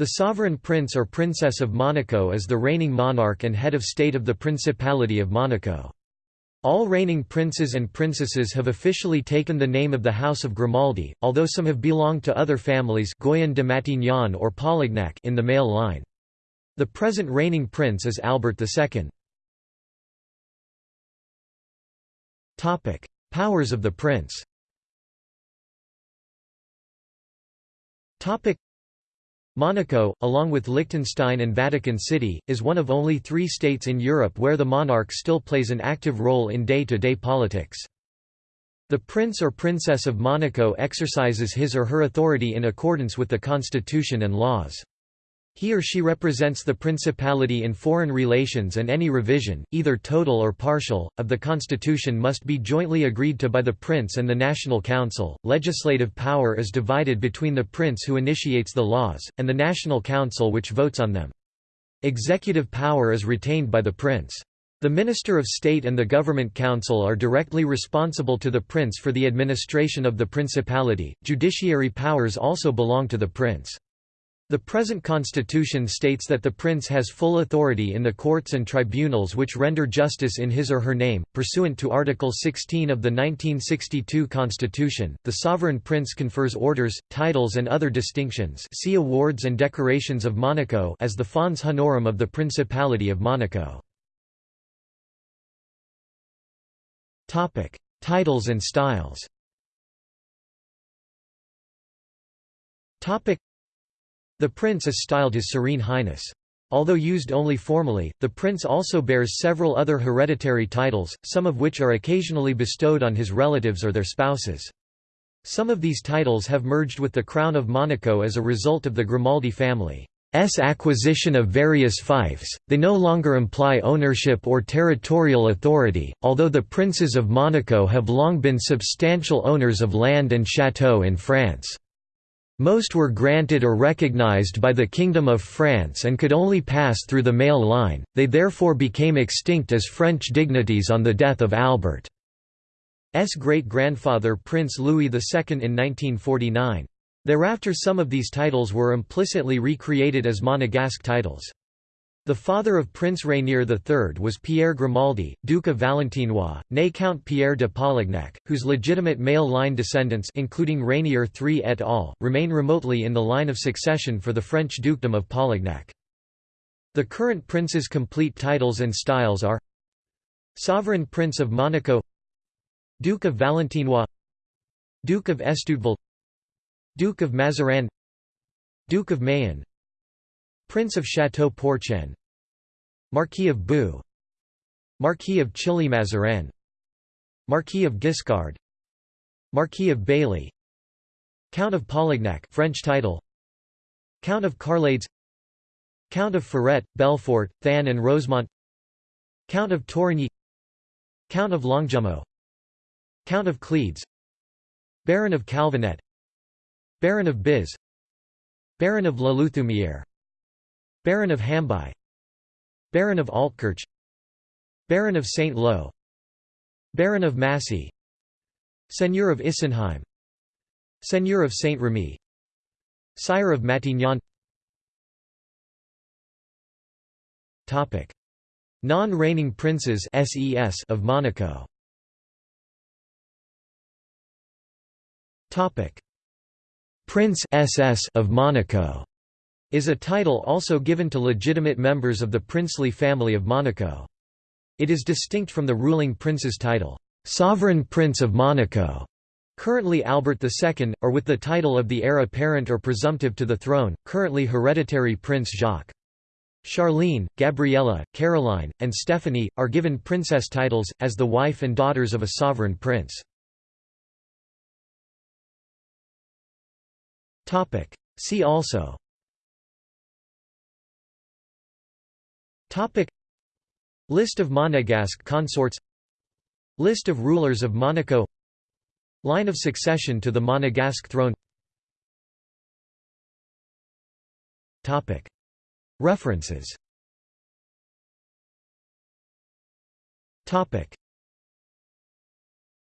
The sovereign prince or princess of Monaco is the reigning monarch and head of state of the Principality of Monaco. All reigning princes and princesses have officially taken the name of the House of Grimaldi, although some have belonged to other families Goyon de Matignon or Polignac in the male line. The present reigning prince is Albert II. Powers of the prince Monaco, along with Liechtenstein and Vatican City, is one of only three states in Europe where the monarch still plays an active role in day-to-day -day politics. The Prince or Princess of Monaco exercises his or her authority in accordance with the constitution and laws. He or she represents the principality in foreign relations and any revision, either total or partial, of the constitution must be jointly agreed to by the prince and the National Council. Legislative power is divided between the prince who initiates the laws, and the National Council which votes on them. Executive power is retained by the prince. The Minister of State and the Government Council are directly responsible to the prince for the administration of the principality. Judiciary powers also belong to the prince. The present constitution states that the prince has full authority in the courts and tribunals which render justice in his or her name. Pursuant to Article 16 of the 1962 Constitution, the sovereign prince confers orders, titles and other distinctions see awards and decorations of Monaco as the fons honorum of the Principality of Monaco. Topic: Titles and styles the prince is styled His Serene Highness. Although used only formally, the prince also bears several other hereditary titles, some of which are occasionally bestowed on his relatives or their spouses. Some of these titles have merged with the Crown of Monaco as a result of the Grimaldi family's acquisition of various fiefs, they no longer imply ownership or territorial authority, although the princes of Monaco have long been substantial owners of land and chateaux in France. Most were granted or recognized by the Kingdom of France and could only pass through the male line, they therefore became extinct as French dignities on the death of Albert's great-grandfather Prince Louis II in 1949. Thereafter some of these titles were implicitly recreated as Monegasque titles. The father of Prince Rainier III was Pierre Grimaldi, Duke of Valentinois, née Count Pierre de Polignac, whose legitimate male line descendants including Rainier III et al. remain remotely in the line of succession for the French dukedom of Polignac. The current prince's complete titles and styles are Sovereign Prince of Monaco Duke of Valentinois Duke of Estouteville Duke of Mazarin Duke of Mayenne Prince of Château-Porcien Marquis of Bue Marquis of Chilly-Mazarin Marquis of Guiscard Marquis of Bailly Count of Polignac French title Count of Carlades Count of Ferrette, Belfort, Thann and Rosemont Count of Torigny Count of Longjumeau Count of Cleves Baron of Calvinet Baron of Biz Baron of La Luthumieres Baron of Hambye. Baron of Altkirch. Baron of St. Lo Baron of Massy Seigneur of Issenheim Seigneur of Saint Remy. Sire of Matignon. Non-reigning princes of Monaco. Prince SS of Monaco is a title also given to legitimate members of the princely family of Monaco. It is distinct from the ruling prince's title, Sovereign Prince of Monaco, currently Albert II, or with the title of the heir apparent or presumptive to the throne, currently hereditary Prince Jacques. Charlene, Gabriella, Caroline, and Stephanie, are given princess titles, as the wife and daughters of a sovereign prince. See also Topic. List of Monegasque consorts. List of rulers of Monaco. Line of succession to the Monegasque throne. Topic. References. Topic